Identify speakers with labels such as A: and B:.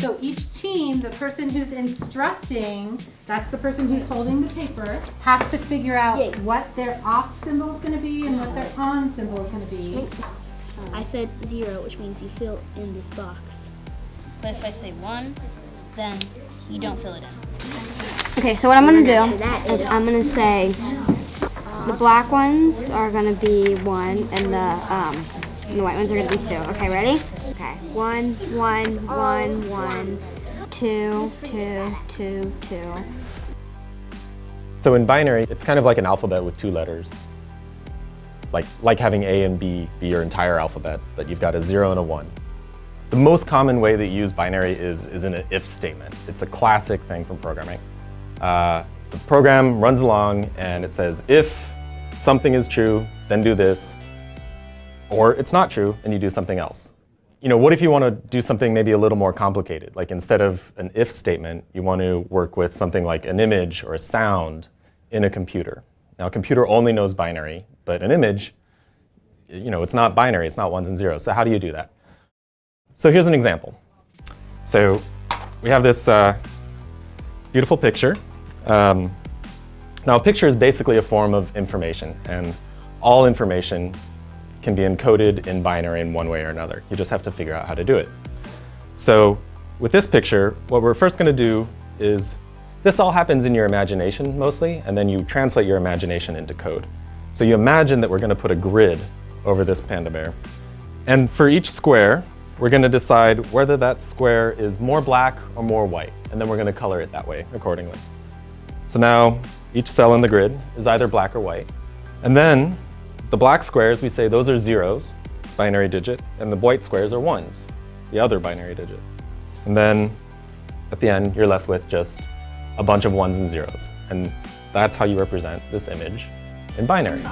A: So each team, the person who's instructing, that's the person who's holding the paper, has to figure out
B: Yay.
A: what their off symbol is going to be and what their on symbol is going to be.
B: I said zero, which means you fill in this box.
C: But if I say one, then you don't fill it in.
D: Okay, so what I'm gonna do
B: that
D: is
B: is-
D: I'm gonna say the black ones are gonna be one and the um and the white ones are gonna be two. Okay, ready? Okay. One, one, one, one, two, two, two, two.
E: So in binary, it's kind of like an alphabet with two letters. Like, like having A and B be your entire alphabet, but you've got a zero and a one. The most common way that you use binary is, is in an if statement. It's a classic thing from programming. Uh, the program runs along and it says, if something is true, then do this, or it's not true and you do something else. You know, what if you want to do something maybe a little more complicated? Like instead of an if statement, you want to work with something like an image or a sound in a computer. Now, a computer only knows binary, but an image, you know, it's not binary, it's not ones and zeros. So how do you do that? So here's an example. So we have this uh, beautiful picture. Um, now, a picture is basically a form of information, and all information can be encoded in binary in one way or another. You just have to figure out how to do it. So with this picture, what we're first going to do is, this all happens in your imagination mostly, and then you translate your imagination into code. So you imagine that we're going to put a grid over this panda bear. And for each square, we're going to decide whether that square is more black or more white, and then we're going to color it that way accordingly. So now each cell in the grid is either black or white. And then the black squares, we say those are zeros, binary digit, and the white squares are ones, the other binary digit. And then at the end, you're left with just a bunch of ones and zeros. And that's how you represent this image in binary.